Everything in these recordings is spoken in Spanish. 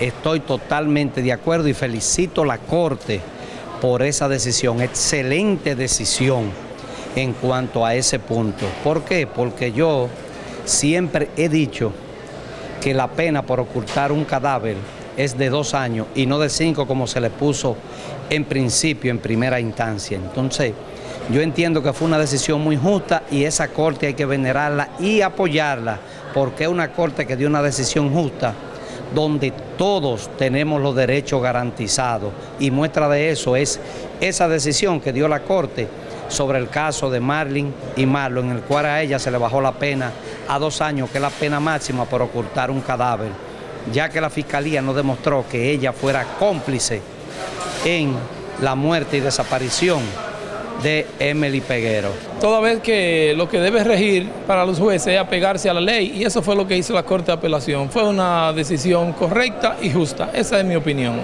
estoy totalmente de acuerdo y felicito a la Corte por esa decisión, excelente decisión en cuanto a ese punto. ¿Por qué? Porque yo siempre he dicho que la pena por ocultar un cadáver es de dos años y no de cinco como se le puso en principio, en primera instancia. Entonces, yo entiendo que fue una decisión muy justa y esa corte hay que venerarla y apoyarla, porque es una corte que dio una decisión justa donde todos tenemos los derechos garantizados. Y muestra de eso es esa decisión que dio la Corte sobre el caso de Marlin y Marlon, en el cual a ella se le bajó la pena a dos años, que es la pena máxima por ocultar un cadáver, ya que la Fiscalía no demostró que ella fuera cómplice en la muerte y desaparición de Emily Peguero. Toda vez que lo que debe regir para los jueces es apegarse a la ley y eso fue lo que hizo la Corte de Apelación. Fue una decisión correcta y justa, esa es mi opinión.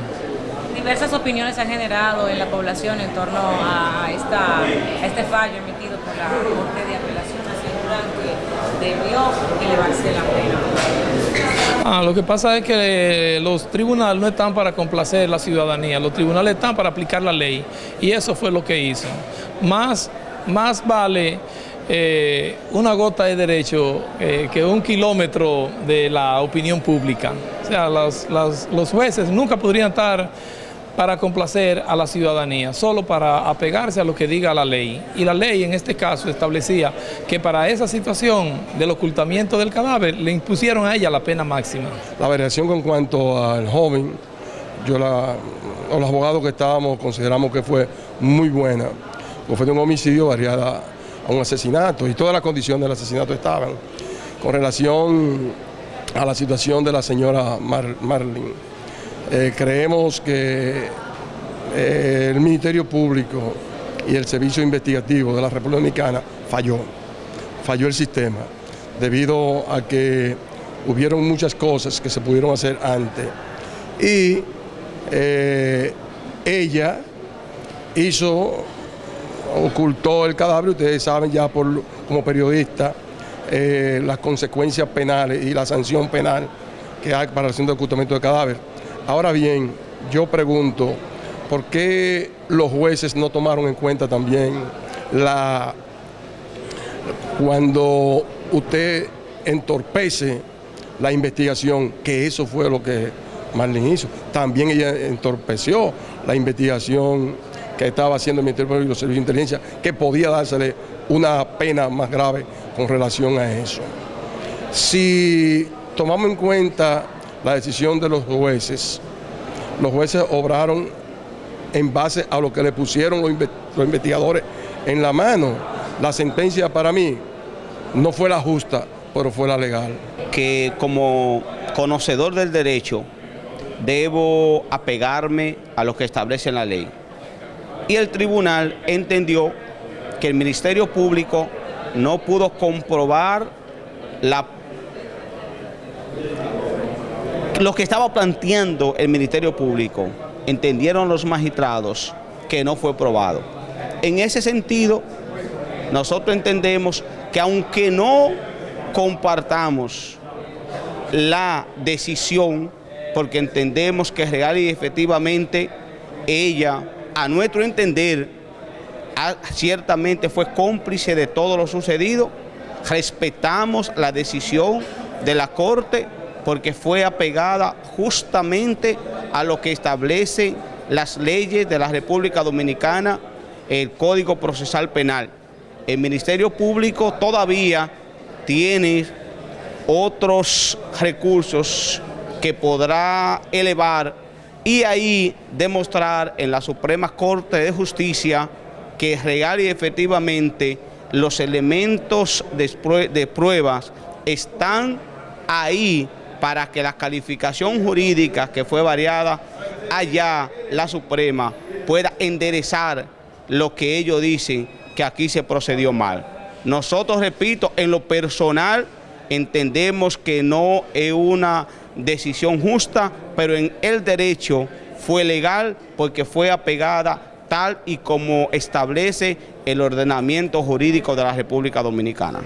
Diversas opiniones se han generado en la población en torno a, esta, a este fallo emitido por la Corte de Apelación, debió elevarse la pena. Ah, lo que pasa es que los tribunales no están para complacer la ciudadanía, los tribunales están para aplicar la ley y eso fue lo que hizo. Más, más vale eh, una gota de derecho eh, que un kilómetro de la opinión pública. O sea, los jueces nunca podrían estar para complacer a la ciudadanía, solo para apegarse a lo que diga la ley. Y la ley en este caso establecía que para esa situación del ocultamiento del cadáver le impusieron a ella la pena máxima. La variación con cuanto al joven, yo la, los abogados que estábamos consideramos que fue muy buena, porque fue de un homicidio variada a un asesinato y todas las condiciones del asesinato estaban. Con relación a la situación de la señora Marlene, eh, creemos que eh, el Ministerio Público y el Servicio Investigativo de la República Dominicana falló, falló el sistema, debido a que hubieron muchas cosas que se pudieron hacer antes. Y eh, ella hizo, ocultó el cadáver, ustedes saben ya por, como periodista, las consecuencias penales y la sanción penal que hay para el de ocultamiento del cadáver Ahora bien, yo pregunto, ¿por qué los jueces no tomaron en cuenta también la cuando usted entorpece la investigación, que eso fue lo que Marlene hizo. También ella entorpeció la investigación que estaba haciendo el Ministerio Público y los Servicios de Inteligencia, que podía dársele una pena más grave con relación a eso. Si tomamos en cuenta la decisión de los jueces. Los jueces obraron en base a lo que le pusieron los, investigadores en la mano. La sentencia para mí no fue la justa, pero fue la legal. Que como conocedor del derecho debo apegarme a lo que establece la ley. Y el tribunal entendió que el Ministerio Público no pudo comprobar la lo que estaba planteando el Ministerio Público, entendieron los magistrados que no fue probado. En ese sentido, nosotros entendemos que aunque no compartamos la decisión, porque entendemos que real y efectivamente ella, a nuestro entender, ciertamente fue cómplice de todo lo sucedido, respetamos la decisión de la Corte porque fue apegada justamente a lo que establece las leyes de la República Dominicana, el Código Procesal Penal. El Ministerio Público todavía tiene otros recursos que podrá elevar y ahí demostrar en la Suprema Corte de Justicia que real y efectivamente los elementos de pruebas están ahí para que la calificación jurídica que fue variada allá, la Suprema, pueda enderezar lo que ellos dicen que aquí se procedió mal. Nosotros, repito, en lo personal entendemos que no es una decisión justa, pero en el derecho fue legal porque fue apegada tal y como establece el ordenamiento jurídico de la República Dominicana.